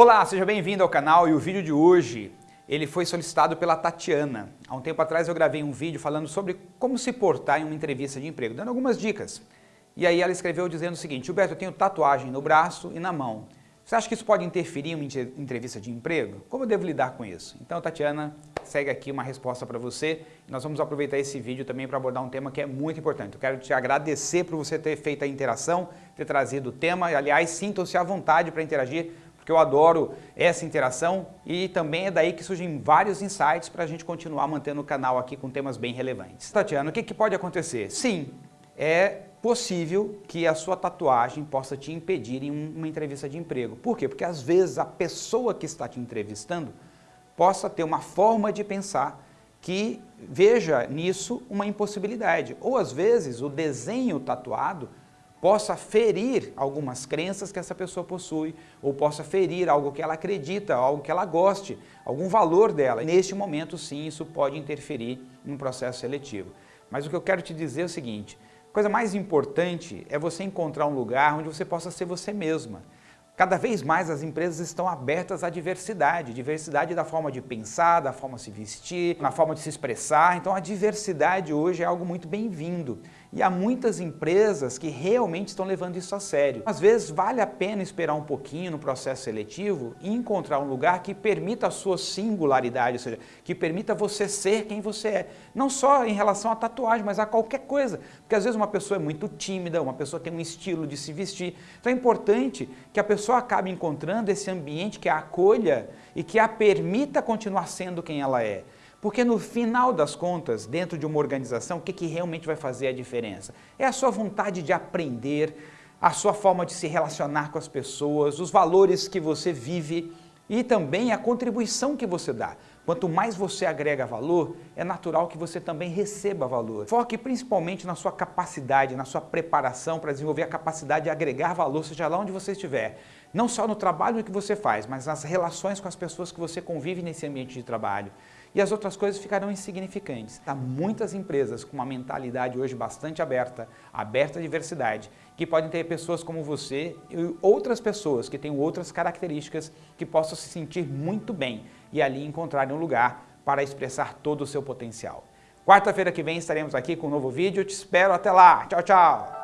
Olá, seja bem-vindo ao canal e o vídeo de hoje ele foi solicitado pela Tatiana. Há um tempo atrás eu gravei um vídeo falando sobre como se portar em uma entrevista de emprego, dando algumas dicas. E aí ela escreveu dizendo o seguinte, Gilberto, eu tenho tatuagem no braço e na mão. Você acha que isso pode interferir em uma entrevista de emprego? Como eu devo lidar com isso? Então, Tatiana, segue aqui uma resposta para você. Nós vamos aproveitar esse vídeo também para abordar um tema que é muito importante. Eu quero te agradecer por você ter feito a interação, ter trazido o tema. Aliás, sintam-se à vontade para interagir, porque eu adoro essa interação e também é daí que surgem vários insights para a gente continuar mantendo o canal aqui com temas bem relevantes. Tatiana, o que, que pode acontecer? Sim, é possível que a sua tatuagem possa te impedir em uma entrevista de emprego. Por quê? Porque às vezes a pessoa que está te entrevistando possa ter uma forma de pensar que veja nisso uma impossibilidade. Ou às vezes o desenho tatuado possa ferir algumas crenças que essa pessoa possui, ou possa ferir algo que ela acredita, algo que ela goste, algum valor dela. Neste momento, sim, isso pode interferir no processo seletivo. Mas o que eu quero te dizer é o seguinte, a coisa mais importante é você encontrar um lugar onde você possa ser você mesma. Cada vez mais as empresas estão abertas à diversidade, diversidade da forma de pensar, da forma de se vestir, na forma de se expressar. Então a diversidade hoje é algo muito bem-vindo. E há muitas empresas que realmente estão levando isso a sério. Às vezes vale a pena esperar um pouquinho no processo seletivo e encontrar um lugar que permita a sua singularidade, ou seja, que permita você ser quem você é. Não só em relação à tatuagem, mas a qualquer coisa. Porque às vezes uma pessoa é muito tímida, uma pessoa tem um estilo de se vestir. Então é importante que a pessoa acabe encontrando esse ambiente que a acolha e que a permita continuar sendo quem ela é. Porque no final das contas, dentro de uma organização, o que, que realmente vai fazer a diferença? É a sua vontade de aprender, a sua forma de se relacionar com as pessoas, os valores que você vive e também a contribuição que você dá. Quanto mais você agrega valor, é natural que você também receba valor. Foque principalmente na sua capacidade, na sua preparação para desenvolver a capacidade de agregar valor, seja lá onde você estiver. Não só no trabalho que você faz, mas nas relações com as pessoas que você convive nesse ambiente de trabalho e as outras coisas ficarão insignificantes. Há muitas empresas com uma mentalidade hoje bastante aberta, aberta à diversidade, que podem ter pessoas como você e outras pessoas que tenham outras características que possam se sentir muito bem e ali encontrarem um lugar para expressar todo o seu potencial. Quarta-feira que vem estaremos aqui com um novo vídeo. Te espero até lá. Tchau, tchau!